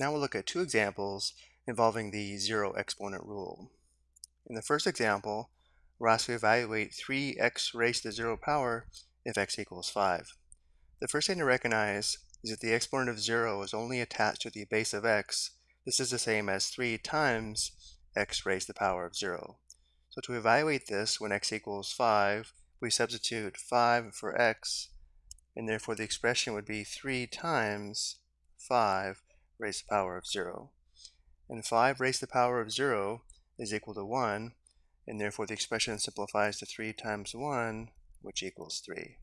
Now we'll look at two examples involving the zero exponent rule. In the first example, we're asked to evaluate 3x raised to the zero power if x equals 5. The first thing to recognize is that the exponent of 0 is only attached to the base of x. This is the same as 3 times x raised to the power of 0. So to evaluate this when x equals 5, we substitute 5 for x, and therefore the expression would be 3 times 5 raised to the power of 0. And 5 raised to the power of 0 is equal to 1, and therefore the expression simplifies to 3 times 1, which equals 3.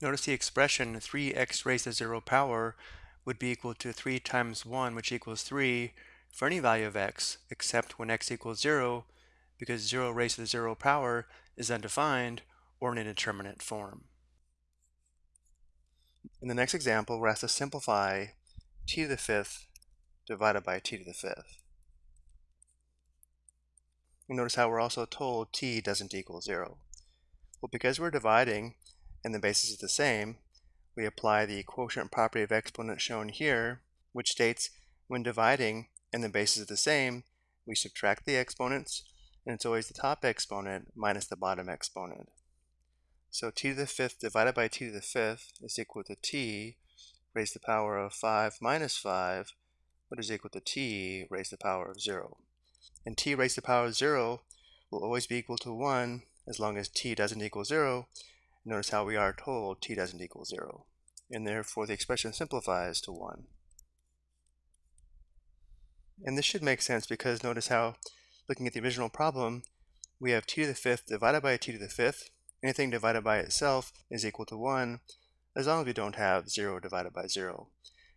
Notice the expression 3x raised to 0 power would be equal to 3 times 1, which equals 3, for any value of x, except when x equals 0, because 0 raised to the 0 power is undefined or an indeterminate form. In the next example, we're asked to simplify t to the fifth divided by t to the fifth. You notice how we're also told t doesn't equal 0. Well, because we're dividing and the basis is the same, we apply the quotient property of exponents shown here, which states when dividing and the basis is the same, we subtract the exponents, and it's always the top exponent minus the bottom exponent. So t to the fifth divided by t to the fifth is equal to t raised to the power of 5 minus 5, which is equal to t raised to the power of 0. And t raised to the power of 0 will always be equal to 1 as long as t doesn't equal 0. Notice how we are told t doesn't equal 0. And therefore the expression simplifies to 1. And this should make sense because notice how, looking at the original problem, we have t to the fifth divided by t to the fifth. Anything divided by itself is equal to 1, as long as we don't have 0 divided by 0.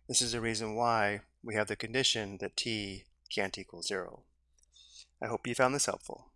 This is the reason why we have the condition that t can't equal 0. I hope you found this helpful.